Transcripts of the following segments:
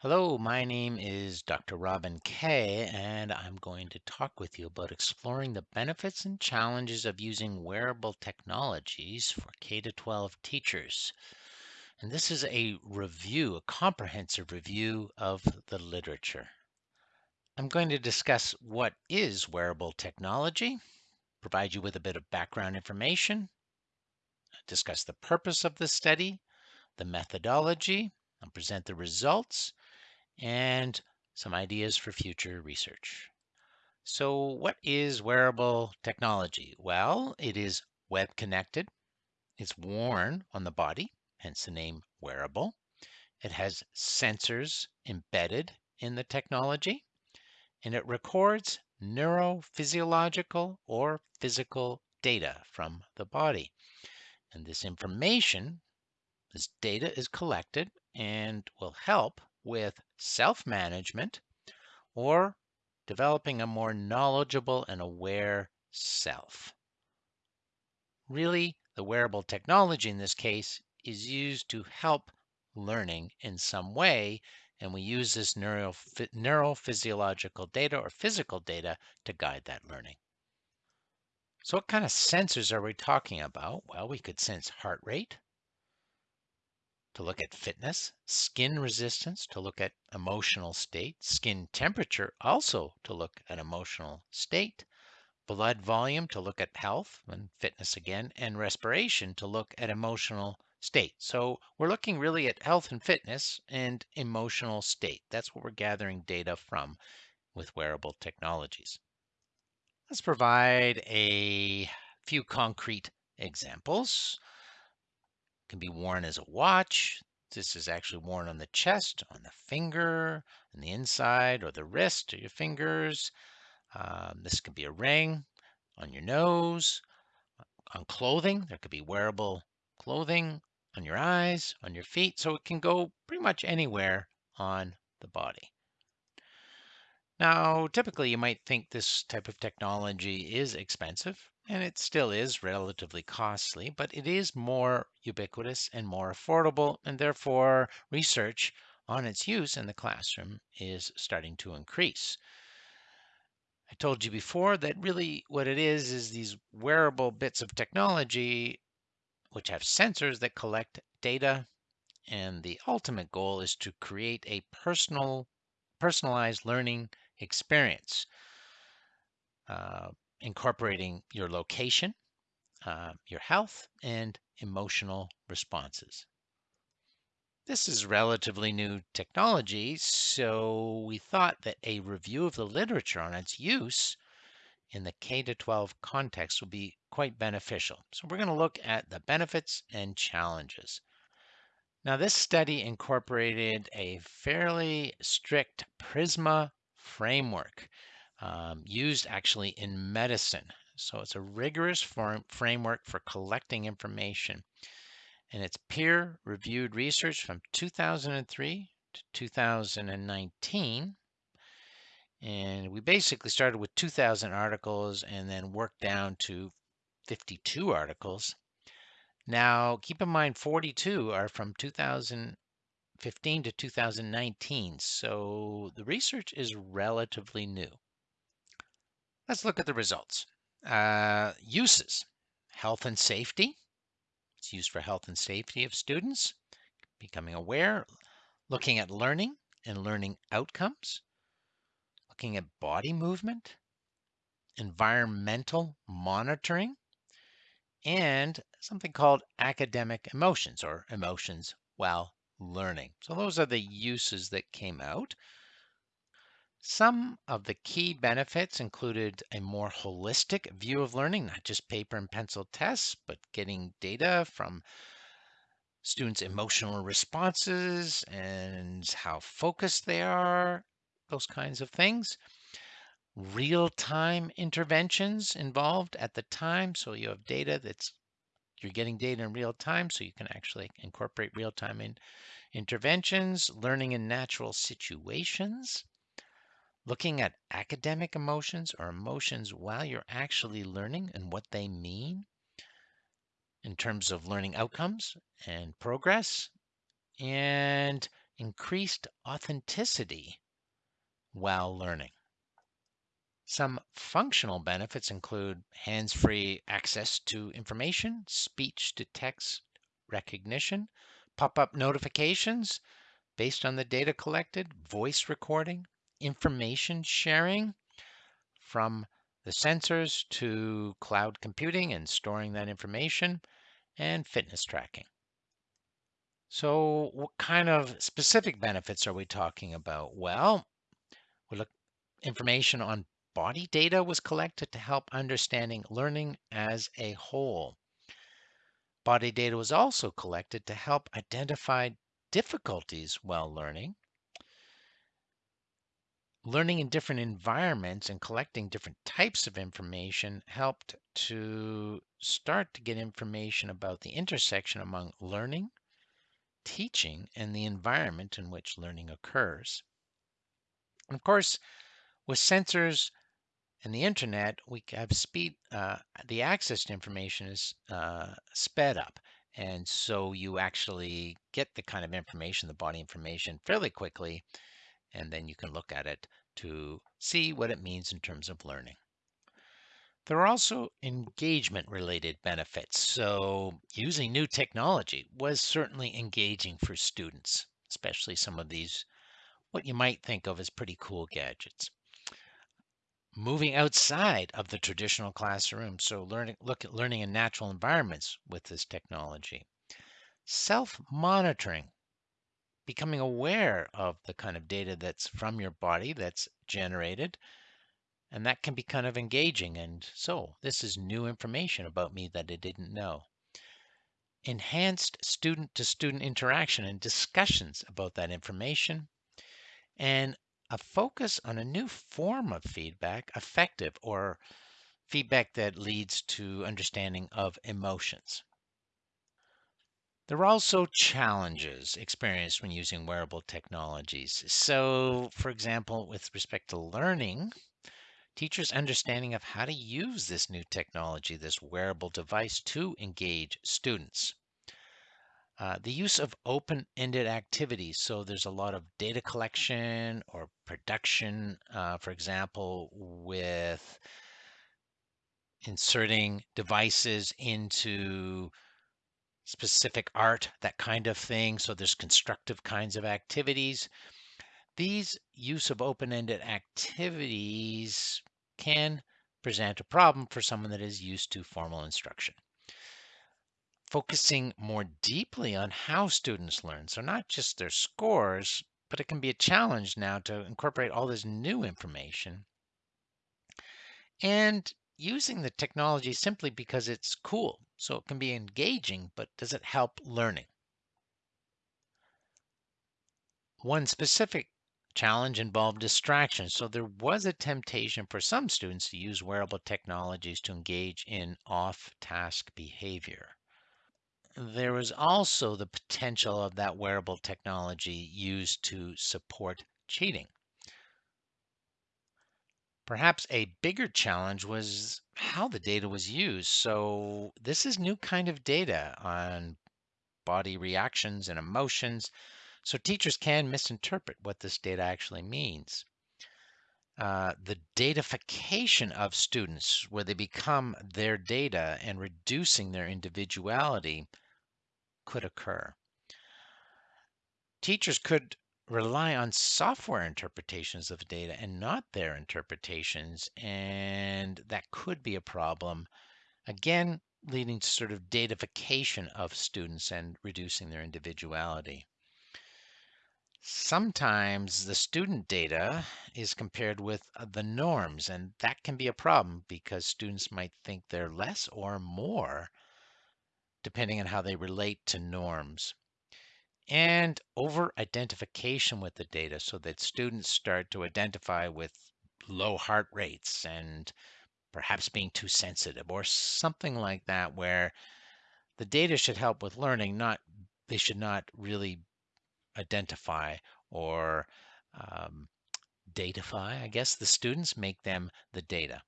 Hello, my name is Dr. Robin Kay, and I'm going to talk with you about exploring the benefits and challenges of using wearable technologies for K 12 teachers. And this is a review, a comprehensive review of the literature. I'm going to discuss what is wearable technology, provide you with a bit of background information, discuss the purpose of the study, the methodology, and present the results, and some ideas for future research. So, what is wearable technology? Well, it is web connected, it's worn on the body, hence the name wearable. It has sensors embedded in the technology, and it records neurophysiological or physical data from the body. And this information, this data is collected and will help with self management or developing a more knowledgeable and aware self. Really, the wearable technology in this case is used to help learning in some way, and we use this neuro, neurophysiological data or physical data to guide that learning. So, what kind of sensors are we talking about? Well, we could sense heart rate, to look at fitness, skin resistance to look at emotional state, skin temperature also to look at emotional state, blood volume to look at health and fitness again, and respiration to look at emotional state. So we're looking really at health and fitness and emotional state. That's what we're gathering data from with wearable technologies. Let's provide a few concrete examples can be worn as a watch. This is actually worn on the chest, on the finger, on the inside, or the wrist, or your fingers. Um, this can be a ring on your nose, on clothing. There could be wearable clothing on your eyes, on your feet. So it can go pretty much anywhere on the body. Now, typically, you might think this type of technology is expensive and it still is relatively costly, but it is more ubiquitous and more affordable, and therefore research on its use in the classroom is starting to increase. I told you before that really what it is is these wearable bits of technology which have sensors that collect data, and the ultimate goal is to create a personal, personalized learning experience. Uh, incorporating your location, uh, your health, and emotional responses. This is relatively new technology, so we thought that a review of the literature on its use in the K 12 context would be quite beneficial. So we're going to look at the benefits and challenges. Now, this study incorporated a fairly strict PRISMA framework um, used actually in medicine. So it's a rigorous form, framework for collecting information. And it's peer reviewed research from 2003 to 2019. And we basically started with 2,000 articles and then worked down to 52 articles. Now, keep in mind, 42 are from 2015 to 2019. So the research is relatively new. Let's look at the results. Uh, uses health and safety. It's used for health and safety of students, becoming aware, looking at learning and learning outcomes, looking at body movement, environmental monitoring, and something called academic emotions or emotions while learning. So those are the uses that came out. Some of the key benefits included a more holistic view of learning, not just paper and pencil tests, but getting data from students' emotional responses and how focused they are, those kinds of things. Real time interventions involved at the time. So you have data that's you're getting data in real time, so you can actually incorporate real time in interventions, learning in natural situations, looking at academic emotions or emotions while you're actually learning and what they mean in terms of learning outcomes and progress, and increased authenticity while learning. Some functional benefits include hands free access to information, speech to text recognition, pop up notifications based on the data collected, voice recording, information sharing from the sensors to cloud computing and storing that information, and fitness tracking. So, what kind of specific benefits are we talking about? Well, we look information on body data was collected to help understanding learning as a whole. Body data was also collected to help identify difficulties while learning. Learning in different environments and collecting different types of information helped to start to get information about the intersection among learning, teaching, and the environment in which learning occurs. And of course, with sensors and the internet, we have speed, uh, the access to information is uh, sped up. And so you actually get the kind of information, the body information, fairly quickly, and then you can look at it to see what it means in terms of learning. There are also engagement related benefits. So, using new technology was certainly engaging for students, especially some of these, what you might think of as pretty cool gadgets moving outside of the traditional classroom. So learning, look at learning in natural environments with this technology. Self-monitoring, becoming aware of the kind of data that's from your body that's generated. And that can be kind of engaging. And so this is new information about me that I didn't know. Enhanced student to student interaction and discussions about that information. And a focus on a new form of feedback, affective or feedback that leads to understanding of emotions. There are also challenges experienced when using wearable technologies. So, for example, with respect to learning, teachers' understanding of how to use this new technology, this wearable device, to engage students. Uh, the use of open-ended activities. So there's a lot of data collection or production, uh, for example, with inserting devices into specific art, that kind of thing. So there's constructive kinds of activities. These use of open-ended activities can present a problem for someone that is used to formal instruction focusing more deeply on how students learn. So, not just their scores, but it can be a challenge now to incorporate all this new information and using the technology simply because it's cool. So, it can be engaging, but does it help learning? One specific challenge involved distraction. So, there was a temptation for some students to use wearable technologies to engage in off task behavior there was also the potential of that wearable technology used to support cheating. Perhaps a bigger challenge was how the data was used. So this is new kind of data on body reactions and emotions. So teachers can misinterpret what this data actually means. Uh, the datafication of students, where they become their data and reducing their individuality, could occur. Teachers could rely on software interpretations of data and not their interpretations, and that could be a problem. Again, leading to sort of datification of students and reducing their individuality. Sometimes the student data is compared with uh, the norms, and that can be a problem because students might think they're less or more depending on how they relate to norms. And over identification with the data so that students start to identify with low heart rates and perhaps being too sensitive or something like that, where the data should help with learning, not they should not really identify or um, datify, I guess, the students, make them the data.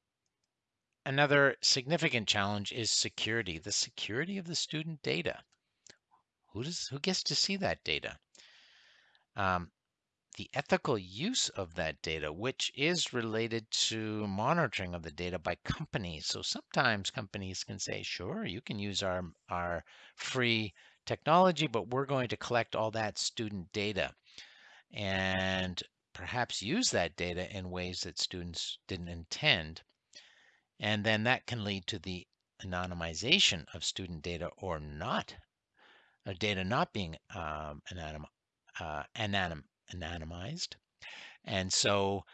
Another significant challenge is security, the security of the student data. Who does who gets to see that data? Um, the ethical use of that data, which is related to monitoring of the data by companies. So sometimes companies can say, sure, you can use our, our free technology, but we're going to collect all that student data and perhaps use that data in ways that students didn't intend. And then that can lead to the anonymization of student data or not, or data not being um, anonym, uh, anonym, anonymized. And so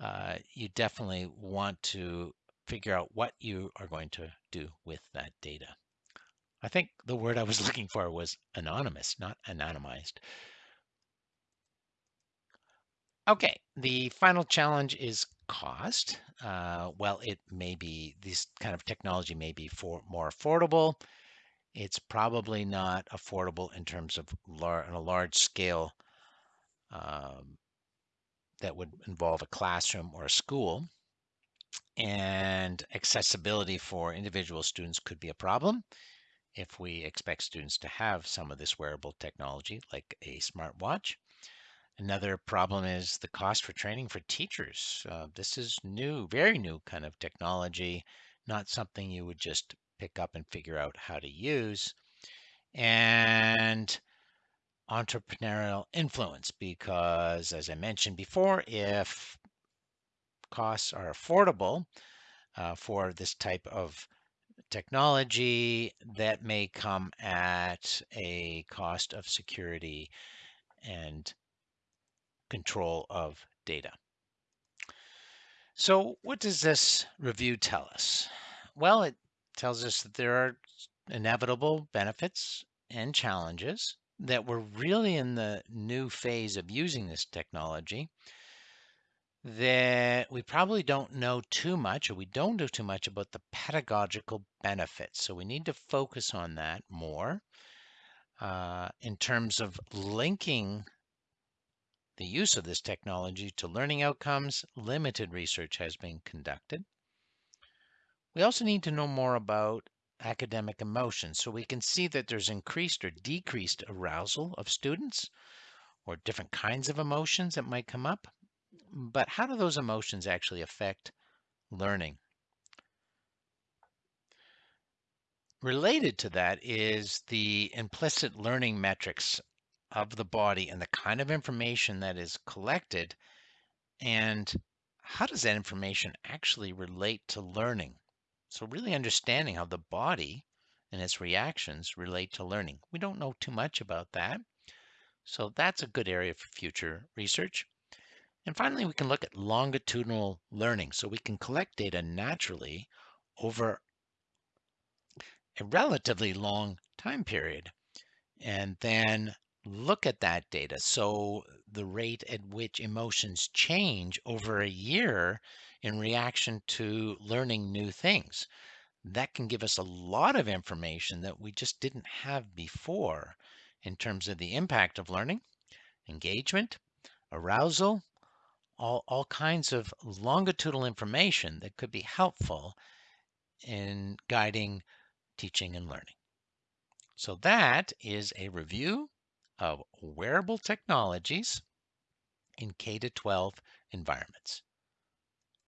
uh, you definitely want to figure out what you are going to do with that data. I think the word I was looking for was anonymous, not anonymized. Okay, the final challenge is cost. Uh, well, it may be this kind of technology may be for more affordable. It's probably not affordable in terms of lar- on a large scale um, that would involve a classroom or a school. And accessibility for individual students could be a problem if we expect students to have some of this wearable technology, like a smartwatch. Another problem is the cost for training for teachers. Uh, this is new, very new kind of technology, not something you would just pick up and figure out how to use. And entrepreneurial influence, because as I mentioned before, if costs are affordable uh, for this type of technology, that may come at a cost of security and control of data. So, what does this review tell us? Well, it tells us that there are inevitable benefits and challenges, that we're really in the new phase of using this technology, that we probably don't know too much, or we don't know too much about the pedagogical benefits. So, we need to focus on that more. Uh, in terms of linking the use of this technology to learning outcomes, limited research has been conducted. We also need to know more about academic emotions so we can see that there's increased or decreased arousal of students or different kinds of emotions that might come up. But how do those emotions actually affect learning? Related to that is the implicit learning metrics of the body and the kind of information that is collected and how does that information actually relate to learning? So, really understanding how the body and its reactions relate to learning. We don't know too much about that. So, that's a good area for future research. And finally, we can look at longitudinal learning. So, we can collect data naturally over a relatively long time period and then look at that data. So the rate at which emotions change over a year in reaction to learning new things. That can give us a lot of information that we just didn't have before in terms of the impact of learning, engagement, arousal, all, all kinds of longitudinal information that could be helpful in guiding teaching and learning. So that is a review of wearable technologies in K 12 environments.